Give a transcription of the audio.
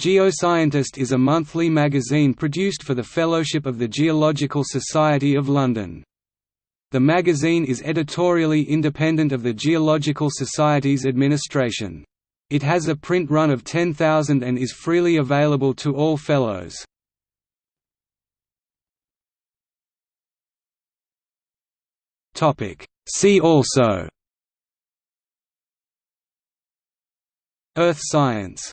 Geoscientist is a monthly magazine produced for the Fellowship of the Geological Society of London. The magazine is editorially independent of the Geological Society's administration. It has a print run of 10,000 and is freely available to all Fellows. See also Earth science